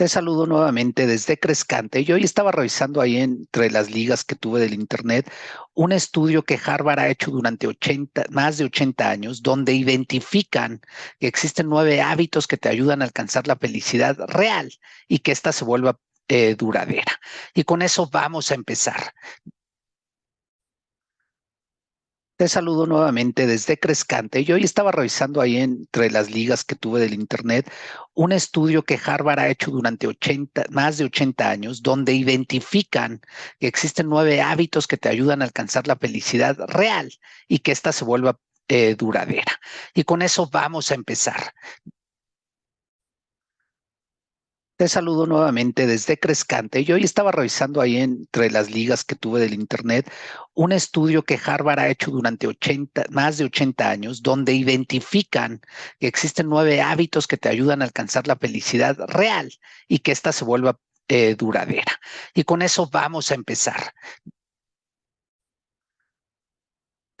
Te saludo nuevamente desde Crescante. Yo hoy estaba revisando ahí entre las ligas que tuve del Internet un estudio que Harvard ha hecho durante 80, más de 80 años, donde identifican que existen nueve hábitos que te ayudan a alcanzar la felicidad real y que ésta se vuelva eh, duradera. Y con eso vamos a empezar. Te saludo nuevamente desde Crescante. Yo hoy estaba revisando ahí entre las ligas que tuve del Internet un estudio que Harvard ha hecho durante 80, más de 80 años, donde identifican que existen nueve hábitos que te ayudan a alcanzar la felicidad real y que ésta se vuelva eh, duradera. Y con eso vamos a empezar. Te saludo nuevamente desde Crescante. Yo hoy estaba revisando ahí entre las ligas que tuve del Internet un estudio que Harvard ha hecho durante 80, más de 80 años, donde identifican que existen nueve hábitos que te ayudan a alcanzar la felicidad real y que ésta se vuelva eh, duradera. Y con eso vamos a empezar.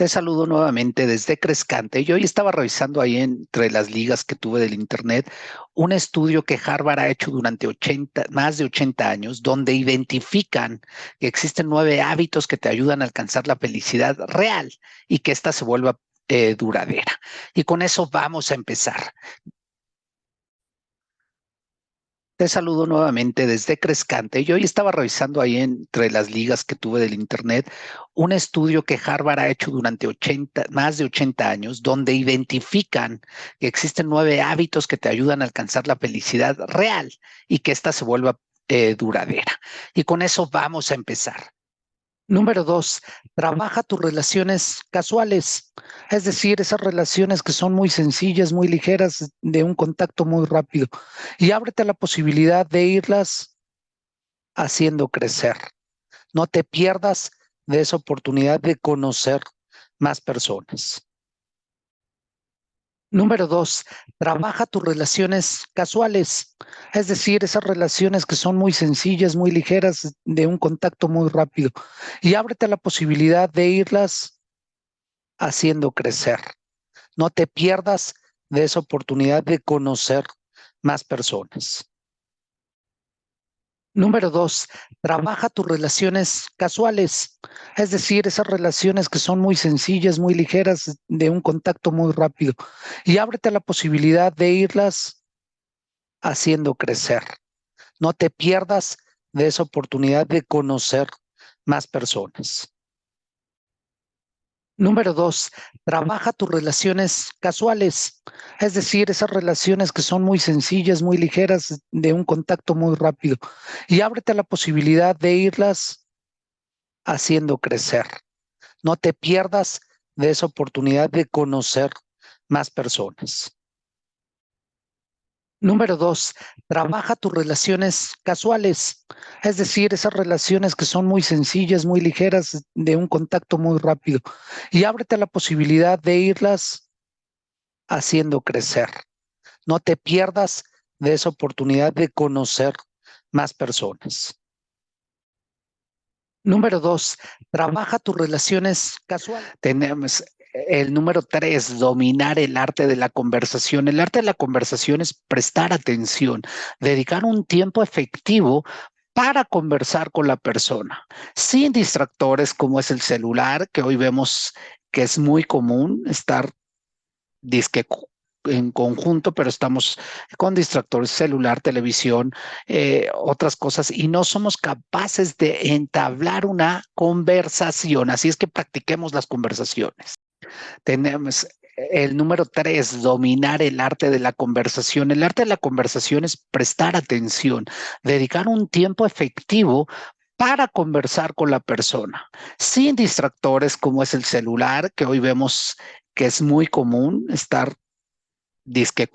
Te saludo nuevamente desde Crescante. Yo hoy estaba revisando ahí entre las ligas que tuve del Internet un estudio que Harvard ha hecho durante 80, más de 80 años, donde identifican que existen nueve hábitos que te ayudan a alcanzar la felicidad real y que ésta se vuelva eh, duradera. Y con eso vamos a empezar. Te saludo nuevamente desde Crescante. Yo hoy estaba revisando ahí entre las ligas que tuve del Internet un estudio que Harvard ha hecho durante 80, más de 80 años, donde identifican que existen nueve hábitos que te ayudan a alcanzar la felicidad real y que ésta se vuelva eh, duradera. Y con eso vamos a empezar. Número dos, trabaja tus relaciones casuales, es decir, esas relaciones que son muy sencillas, muy ligeras, de un contacto muy rápido, y ábrete a la posibilidad de irlas haciendo crecer. No te pierdas de esa oportunidad de conocer más personas. Número dos, trabaja tus relaciones casuales, es decir, esas relaciones que son muy sencillas, muy ligeras, de un contacto muy rápido, y ábrete a la posibilidad de irlas haciendo crecer. No te pierdas de esa oportunidad de conocer más personas. Número dos, trabaja tus relaciones casuales, es decir, esas relaciones que son muy sencillas, muy ligeras, de un contacto muy rápido, y ábrete a la posibilidad de irlas haciendo crecer. No te pierdas de esa oportunidad de conocer más personas. Número dos, trabaja tus relaciones casuales, es decir, esas relaciones que son muy sencillas, muy ligeras, de un contacto muy rápido, y ábrete a la posibilidad de irlas haciendo crecer. No te pierdas de esa oportunidad de conocer más personas. Número dos, trabaja tus relaciones casuales, es decir, esas relaciones que son muy sencillas, muy ligeras, de un contacto muy rápido, y ábrete a la posibilidad de irlas haciendo crecer. No te pierdas de esa oportunidad de conocer más personas. Número dos, trabaja tus relaciones casuales. Tenemos el número tres, dominar el arte de la conversación. El arte de la conversación es prestar atención, dedicar un tiempo efectivo para conversar con la persona, sin distractores como es el celular, que hoy vemos que es muy común estar disque en conjunto, pero estamos con distractores, celular, televisión, eh, otras cosas, y no somos capaces de entablar una conversación. Así es que practiquemos las conversaciones. Tenemos el número tres, dominar el arte de la conversación. El arte de la conversación es prestar atención, dedicar un tiempo efectivo para conversar con la persona, sin distractores como es el celular, que hoy vemos que es muy común estar disque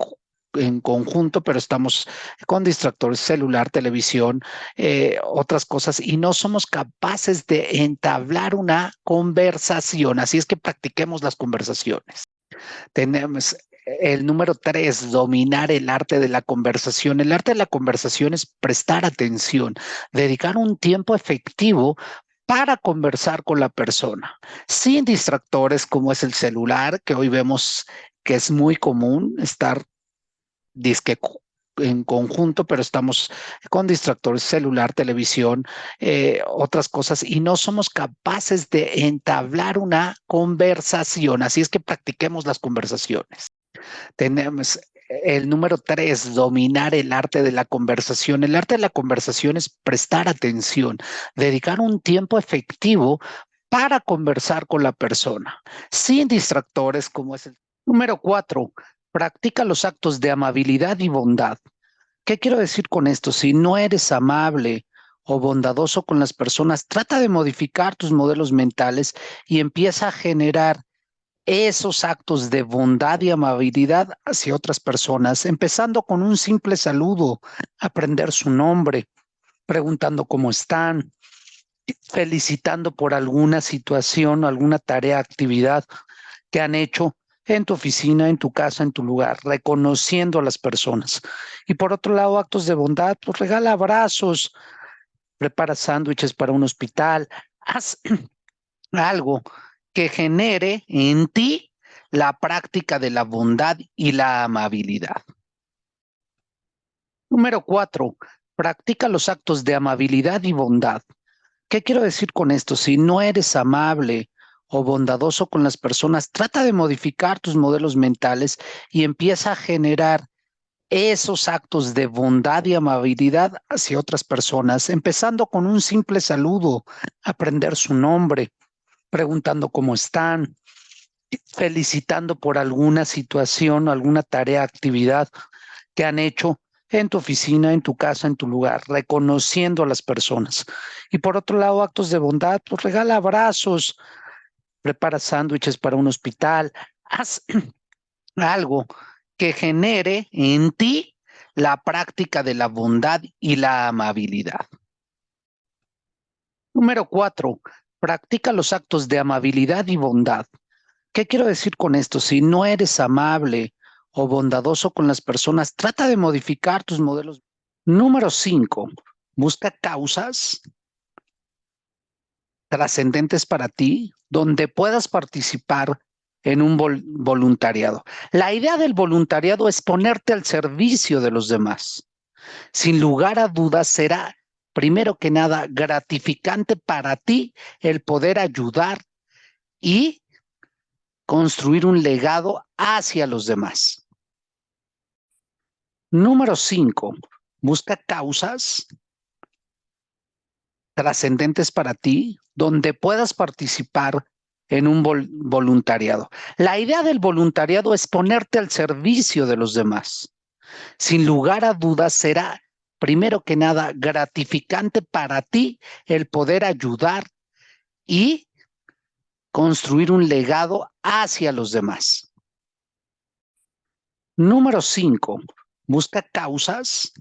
en conjunto, pero estamos con distractores, celular, televisión, eh, otras cosas, y no somos capaces de entablar una conversación. Así es que practiquemos las conversaciones. Tenemos el número tres, dominar el arte de la conversación. El arte de la conversación es prestar atención, dedicar un tiempo efectivo para conversar con la persona, sin distractores como es el celular, que hoy vemos que es muy común estar disque en conjunto, pero estamos con distractores, celular, televisión, eh, otras cosas, y no somos capaces de entablar una conversación. Así es que practiquemos las conversaciones. Tenemos el número tres, dominar el arte de la conversación. El arte de la conversación es prestar atención, dedicar un tiempo efectivo para conversar con la persona, sin distractores como es el número cuatro. Practica los actos de amabilidad y bondad. ¿Qué quiero decir con esto? Si no eres amable o bondadoso con las personas, trata de modificar tus modelos mentales y empieza a generar esos actos de bondad y amabilidad hacia otras personas, empezando con un simple saludo, aprender su nombre, preguntando cómo están, felicitando por alguna situación, alguna tarea, actividad que han hecho en tu oficina, en tu casa, en tu lugar, reconociendo a las personas. Y por otro lado, actos de bondad, pues regala abrazos, prepara sándwiches para un hospital, haz algo que genere en ti la práctica de la bondad y la amabilidad. Número cuatro, practica los actos de amabilidad y bondad. ¿Qué quiero decir con esto? Si no eres amable o bondadoso con las personas, trata de modificar tus modelos mentales y empieza a generar esos actos de bondad y amabilidad hacia otras personas, empezando con un simple saludo, aprender su nombre, preguntando cómo están, felicitando por alguna situación alguna tarea, actividad que han hecho en tu oficina, en tu casa, en tu lugar, reconociendo a las personas. Y por otro lado, actos de bondad, pues regala abrazos, prepara sándwiches para un hospital, haz algo que genere en ti la práctica de la bondad y la amabilidad. Número cuatro, practica los actos de amabilidad y bondad. ¿Qué quiero decir con esto? Si no eres amable o bondadoso con las personas, trata de modificar tus modelos. Número cinco, busca causas trascendentes para ti, donde puedas participar en un voluntariado. La idea del voluntariado es ponerte al servicio de los demás. Sin lugar a dudas, será primero que nada, gratificante para ti el poder ayudar y construir un legado hacia los demás. Número cinco, busca causas trascendentes para ti, donde puedas participar en un voluntariado. La idea del voluntariado es ponerte al servicio de los demás. Sin lugar a dudas, será primero que nada, gratificante para ti el poder ayudar y construir un legado hacia los demás. Número cinco, busca causas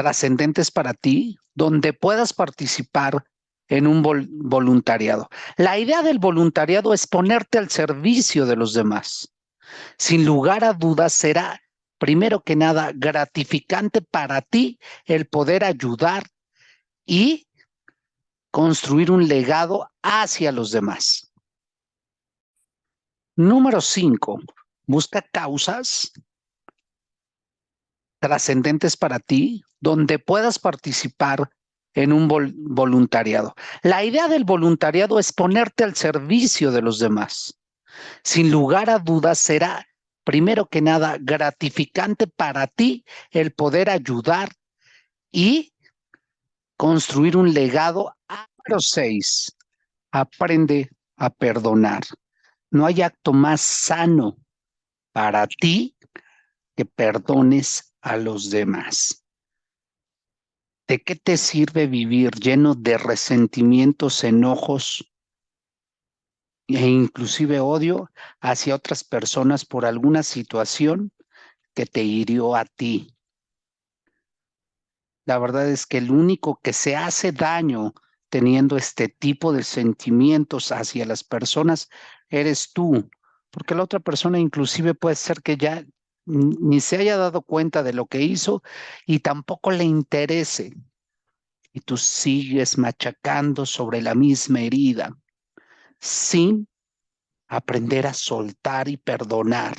trascendentes para ti, donde puedas participar en un voluntariado. La idea del voluntariado es ponerte al servicio de los demás. Sin lugar a dudas, será primero que nada, gratificante para ti el poder ayudar y construir un legado hacia los demás. Número cinco, busca causas trascendentes para ti, donde puedas participar en un voluntariado. La idea del voluntariado es ponerte al servicio de los demás. Sin lugar a dudas, será primero que nada, gratificante para ti el poder ayudar y construir un legado. Número seis, aprende a perdonar. No hay acto más sano para ti que perdones a los demás. ¿De qué te sirve vivir lleno de resentimientos, enojos, e inclusive odio hacia otras personas por alguna situación que te hirió a ti. La verdad es que el único que se hace daño teniendo este tipo de sentimientos hacia las personas eres tú, porque la otra persona inclusive puede ser que ya ni se haya dado cuenta de lo que hizo y tampoco le interese. Y tú sigues machacando sobre la misma herida sin aprender a soltar y perdonar.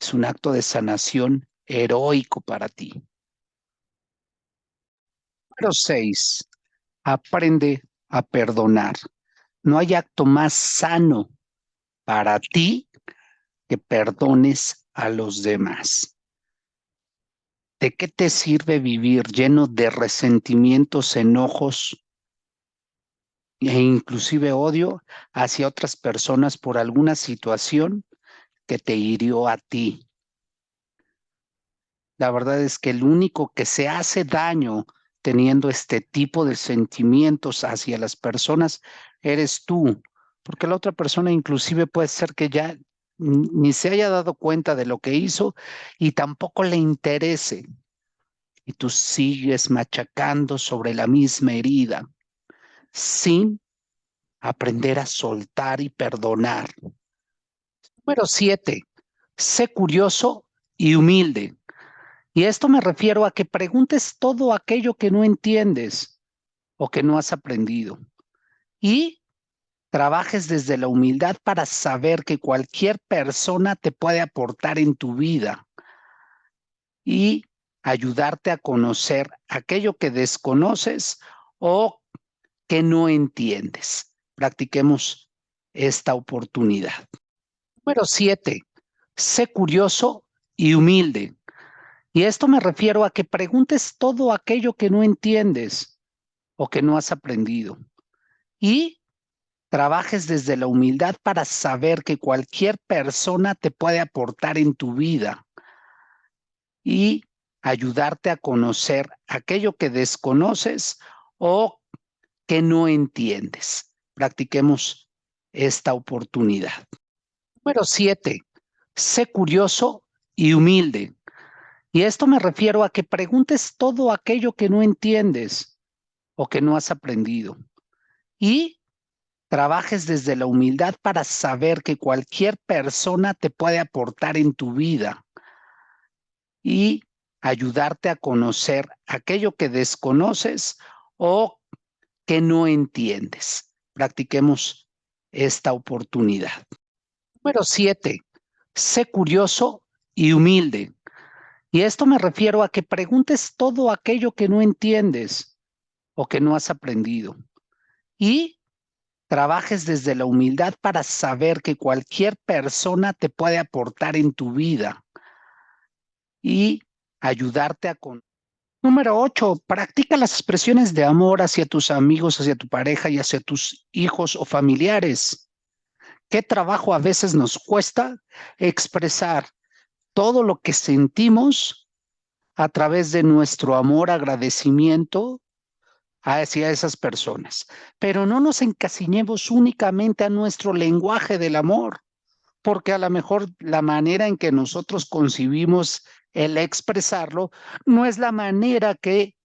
Es un acto de sanación heroico para ti. Número seis, aprende a perdonar. No hay acto más sano para ti que perdones a los demás. ¿De qué te sirve vivir lleno de resentimientos, enojos e inclusive odio hacia otras personas por alguna situación que te hirió a ti? La verdad es que el único que se hace daño teniendo este tipo de sentimientos hacia las personas eres tú, porque la otra persona inclusive puede ser que ya ni se haya dado cuenta de lo que hizo y tampoco le interese. Y tú sigues machacando sobre la misma herida sin aprender a soltar y perdonar. Número siete, sé curioso y humilde. Y esto me refiero a que preguntes todo aquello que no entiendes o que no has aprendido. Y trabajes desde la humildad para saber que cualquier persona te puede aportar en tu vida y ayudarte a conocer aquello que desconoces o que no entiendes. Practiquemos esta oportunidad. Número siete, sé curioso y humilde. Y esto me refiero a que preguntes todo aquello que no entiendes o que no has aprendido. Y trabajes desde la humildad para saber que cualquier persona te puede aportar en tu vida y ayudarte a conocer aquello que desconoces o que no entiendes. Practiquemos esta oportunidad. Número siete, sé curioso y humilde. Y esto me refiero a que preguntes todo aquello que no entiendes o que no has aprendido. Y trabajes desde la humildad para saber que cualquier persona te puede aportar en tu vida y ayudarte a conocer aquello que desconoces o que no entiendes. Practiquemos esta oportunidad. Número siete, sé curioso y humilde. Y esto me refiero a que preguntes todo aquello que no entiendes o que no has aprendido. Y trabajes desde la humildad para saber que cualquier persona te puede aportar en tu vida y ayudarte a con. Número ocho, practica las expresiones de amor hacia tus amigos, hacia tu pareja y hacia tus hijos o familiares. ¿Qué trabajo a veces nos cuesta expresar todo lo que sentimos a través de nuestro amor, agradecimiento hacia esas personas. Pero no nos encasiñemos únicamente a nuestro lenguaje del amor, porque a lo mejor la manera en que nosotros concibimos el expresarlo no es la manera que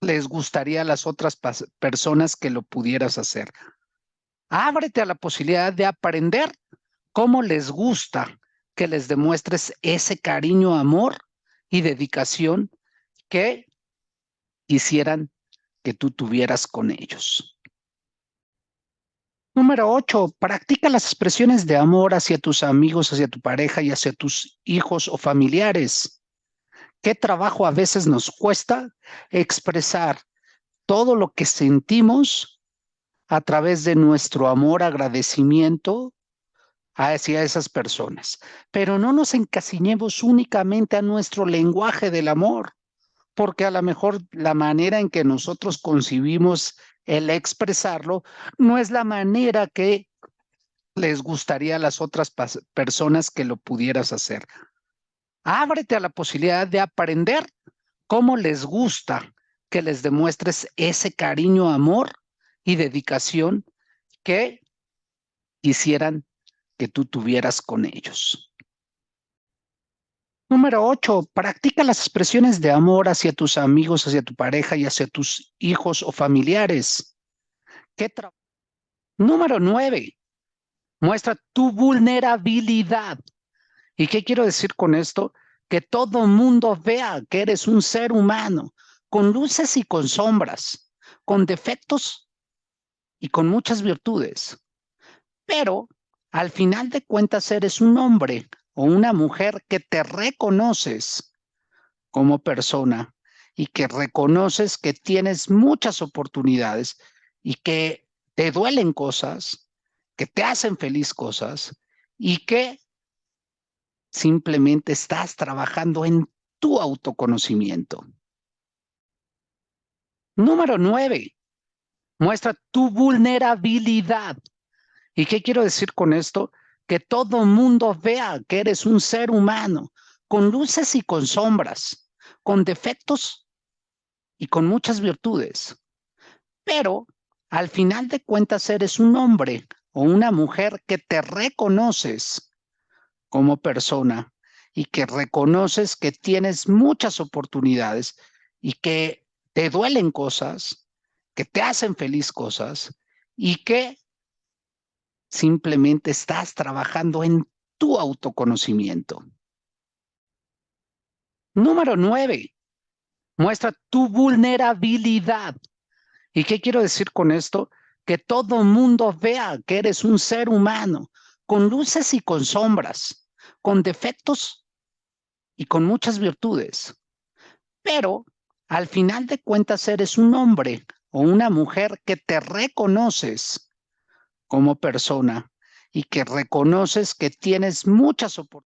les gustaría a las otras personas que lo pudieras hacer. Ábrete a la posibilidad de aprender cómo les gusta que les demuestres ese cariño, amor y dedicación que quisieran que tú tuvieras con ellos. Número ocho, practica las expresiones de amor hacia tus amigos, hacia tu pareja y hacia tus hijos o familiares. ¿Qué trabajo a veces nos cuesta expresar todo lo que sentimos a través de nuestro amor, agradecimiento hacia esas personas. Pero no nos encasiñemos únicamente a nuestro lenguaje del amor, porque a lo mejor la manera en que nosotros concibimos el expresarlo no es la manera que les gustaría a las otras personas que lo pudieras hacer. Ábrete a la posibilidad de aprender cómo les gusta que les demuestres ese cariño, amor y dedicación que quisieran que tú tuvieras con ellos. Número ocho, practica las expresiones de amor hacia tus amigos, hacia tu pareja y hacia tus hijos o familiares. ¿Qué Número nueve, muestra tu vulnerabilidad. ¿Y qué quiero decir con esto? Que todo mundo vea que eres un ser humano, con luces y con sombras, con defectos y con muchas virtudes. Pero al final de cuentas eres un hombre o una mujer que te reconoces como persona y que reconoces que tienes muchas oportunidades y que te duelen cosas, que te hacen feliz cosas y que simplemente estás trabajando en tu autoconocimiento. Número nueve, muestra tu vulnerabilidad. ¿Y qué quiero decir con esto? Que todo mundo vea que eres un ser humano, con luces y con sombras, con defectos y con muchas virtudes. Pero al final de cuentas eres un hombre o una mujer que te reconoces como persona y que reconoces que tienes muchas oportunidades y que te duelen cosas, que te hacen feliz cosas y que simplemente estás trabajando en tu autoconocimiento. Número nueve, muestra tu vulnerabilidad. ¿Y qué quiero decir con esto? Que todo mundo vea que eres un ser humano, con luces y con sombras, con defectos y con muchas virtudes. Pero al final de cuentas eres un hombre o una mujer que te reconoces como persona y que reconoces que tienes muchas oportunidades